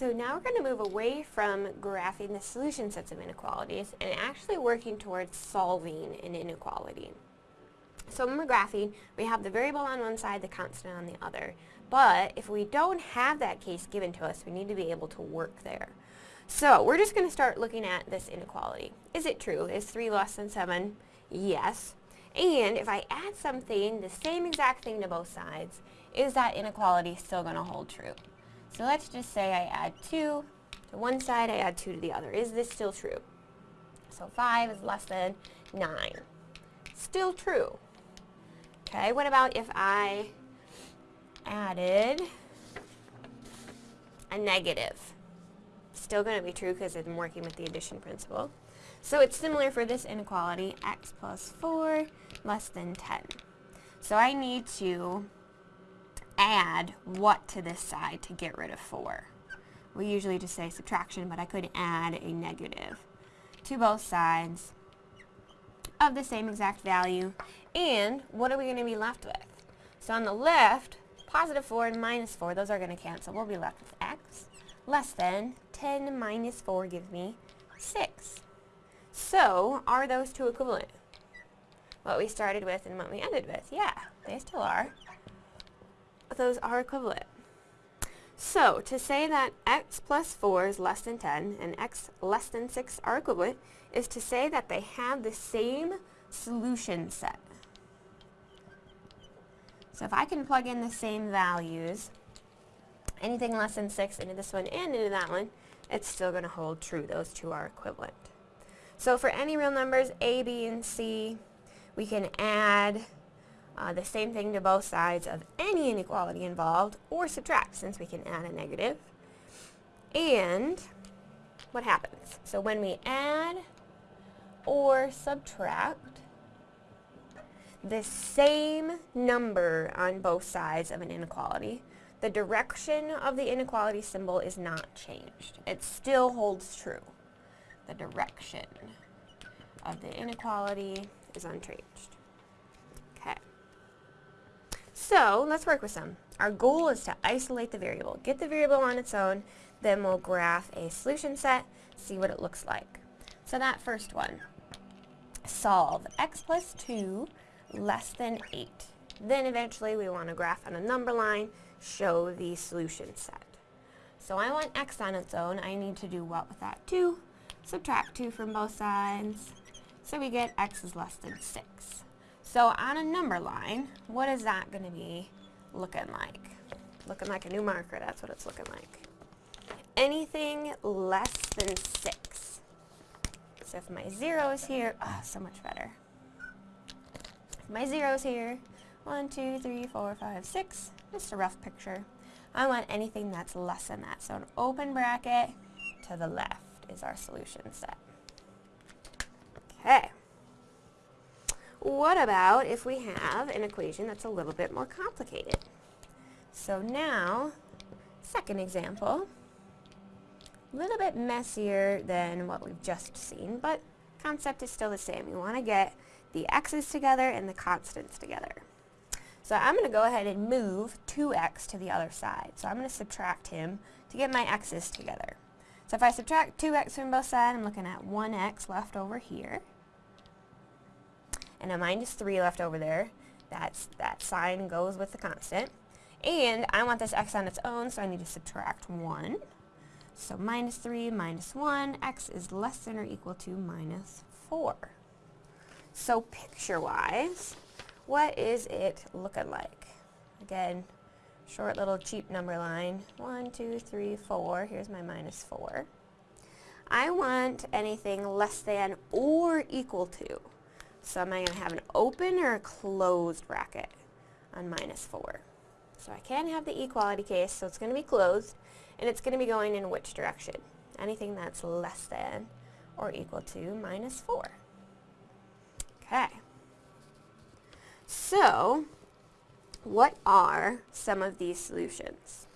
So now we're going to move away from graphing the solution sets of inequalities and actually working towards solving an inequality. So when we're graphing, we have the variable on one side, the constant on the other. But if we don't have that case given to us, we need to be able to work there. So we're just going to start looking at this inequality. Is it true? Is 3 less than 7? Yes. And if I add something, the same exact thing to both sides, is that inequality still going to hold true? So let's just say I add 2 to one side, I add 2 to the other. Is this still true? So 5 is less than 9. Still true. Okay, what about if I added a negative? Still going to be true because I'm working with the addition principle. So it's similar for this inequality, x plus 4 less than 10. So I need to add what to this side to get rid of 4? We usually just say subtraction, but I could add a negative to both sides of the same exact value. And what are we going to be left with? So on the left, positive 4 and minus 4, those are going to cancel. We'll be left with x less than 10 minus 4 gives me 6. So, are those two equivalent? What we started with and what we ended with? Yeah, they still are those are equivalent. So, to say that x plus 4 is less than 10 and x less than 6 are equivalent is to say that they have the same solution set. So if I can plug in the same values, anything less than 6 into this one and into that one, it's still going to hold true. Those two are equivalent. So for any real numbers, a, b, and c, we can add uh, the same thing to both sides of any inequality involved, or subtract since we can add a negative. And what happens? So when we add or subtract the same number on both sides of an inequality, the direction of the inequality symbol is not changed. It still holds true. The direction of the inequality is unchanged. So let's work with some. Our goal is to isolate the variable. Get the variable on its own, then we'll graph a solution set, see what it looks like. So that first one, solve x plus 2 less than 8. Then eventually we want to graph on a number line, show the solution set. So I want x on its own. I need to do what with that 2? Subtract 2 from both sides. So we get x is less than 6. So on a number line, what is that going to be looking like? Looking like a new marker, that's what it's looking like. Anything less than 6. So if my 0 is here, oh, so much better. If my 0 is here, 1, 2, 3, 4, 5, 6, just a rough picture. I want anything that's less than that. So an open bracket to the left is our solution set. Okay. What about if we have an equation that's a little bit more complicated? So now, second example, a little bit messier than what we've just seen, but concept is still the same. We want to get the x's together and the constants together. So I'm going to go ahead and move 2x to the other side. So I'm going to subtract him to get my x's together. So if I subtract 2x from both sides, I'm looking at 1x left over here and a minus 3 left over there. That's, that sign goes with the constant. And I want this x on its own, so I need to subtract 1. So minus 3 minus 1, x is less than or equal to minus 4. So picture-wise, what is it looking like? Again, short little cheap number line. 1, 2, 3, 4. Here's my minus 4. I want anything less than or equal to. So am I going to have an open or a closed bracket on minus 4? So I can have the equality case, so it's going to be closed, and it's going to be going in which direction? Anything that's less than or equal to minus 4. Okay. So, what are some of these solutions?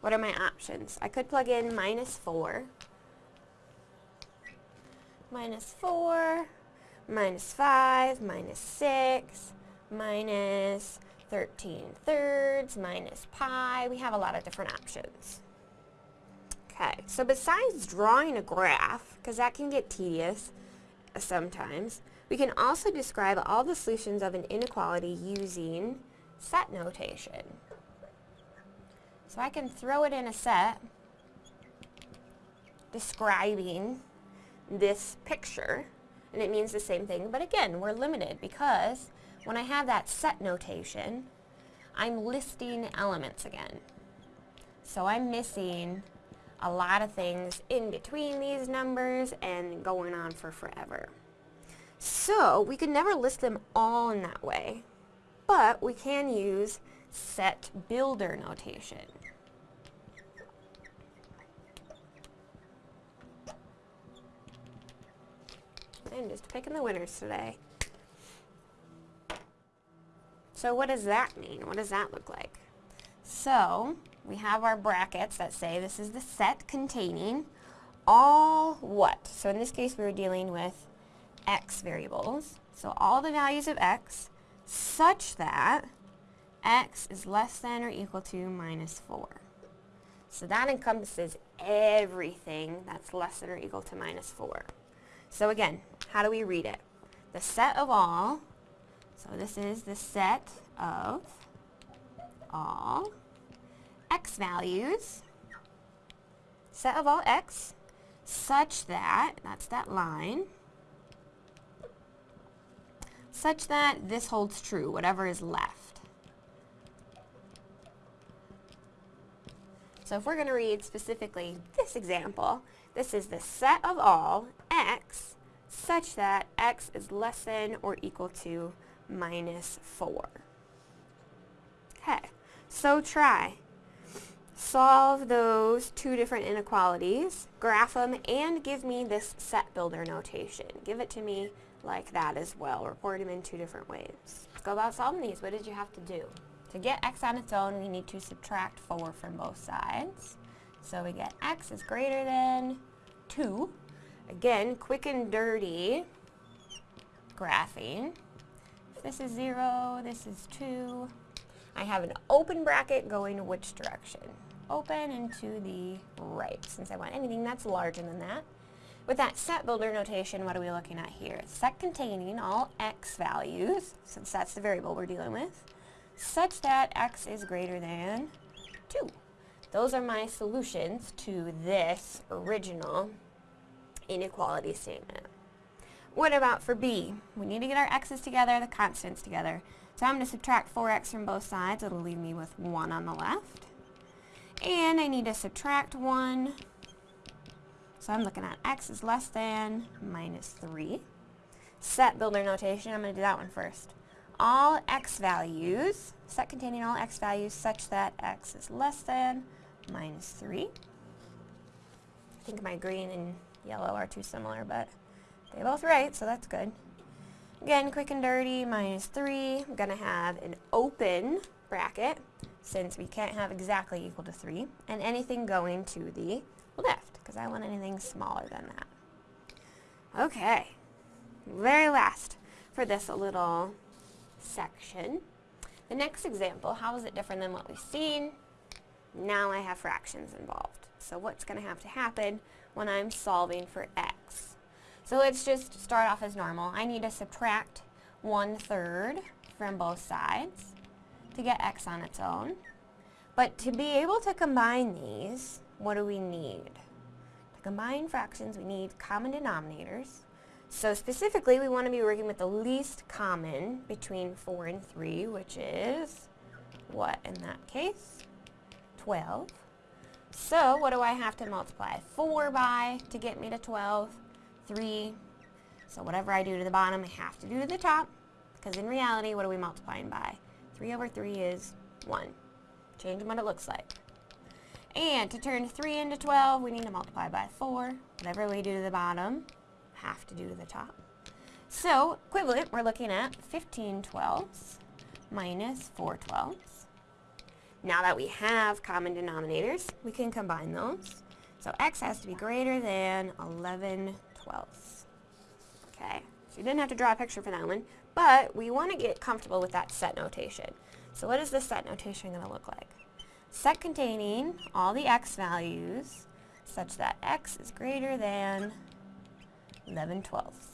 What are my options? I could plug in minus 4, minus 4, minus 5, minus 6, minus 13 thirds, minus pi. We have a lot of different options. Okay. So besides drawing a graph, because that can get tedious sometimes, we can also describe all the solutions of an inequality using set notation. So I can throw it in a set describing this picture, and it means the same thing, but again, we're limited because when I have that set notation, I'm listing elements again. So I'm missing a lot of things in between these numbers and going on for forever. So we could never list them all in that way, but we can use set builder notation. I'm just picking the winners today. So what does that mean? What does that look like? So we have our brackets that say this is the set containing all what? So in this case we were dealing with x variables. So all the values of x such that x is less than or equal to minus 4. So that encompasses everything that's less than or equal to minus 4. So again, how do we read it? The set of all, so this is the set of all x values, set of all x, such that, that's that line, such that this holds true, whatever is left. So if we're going to read specifically this example, this is the set of all x such that x is less than or equal to minus 4. Okay, so try. Solve those two different inequalities, graph them, and give me this set builder notation. Give it to me like that as well. Report them in two different ways. Let's go about solving these. What did you have to do? To get x on its own, we need to subtract 4 from both sides. So we get x is greater than 2. Again, quick and dirty graphing. This is 0, this is 2. I have an open bracket going which direction? Open and to the right, since I want anything that's larger than that. With that set builder notation, what are we looking at here? Set containing all x values, since that's the variable we're dealing with, such that x is greater than 2. Those are my solutions to this original inequality statement. What about for b? We need to get our x's together, the constants together. So I'm going to subtract 4x from both sides. It'll leave me with 1 on the left. And I need to subtract 1. So I'm looking at x is less than minus 3. Set builder notation, I'm going to do that one first. All x values, set containing all x values such that x is less than minus 3. I think my green and yellow are too similar, but they're both right, so that's good. Again, quick and dirty, minus 3. I'm going to have an open bracket, since we can't have exactly equal to 3, and anything going to the left, because I want anything smaller than that. Okay, very last for this little section. The next example, how is it different than what we've seen? Now I have fractions involved. So what's going to have to happen when I'm solving for x? So let's just start off as normal. I need to subtract 1 third from both sides to get x on its own. But to be able to combine these, what do we need? To combine fractions, we need common denominators. So specifically, we want to be working with the least common between 4 and 3, which is, what in that case? 12. So what do I have to multiply 4 by to get me to 12? 3. So whatever I do to the bottom, I have to do to the top. Because in reality, what are we multiplying by? 3 over 3 is 1. Change what it looks like. And to turn 3 into 12, we need to multiply by 4. Whatever we do to the bottom, have to do to the top. So, equivalent, we're looking at 15 twelfths minus 4 twelfths. Now that we have common denominators, we can combine those. So x has to be greater than 11 twelfths. Okay, so you didn't have to draw a picture for that one, but we want to get comfortable with that set notation. So what is this set notation going to look like? Set containing all the x values such that x is greater than 11 twelfths.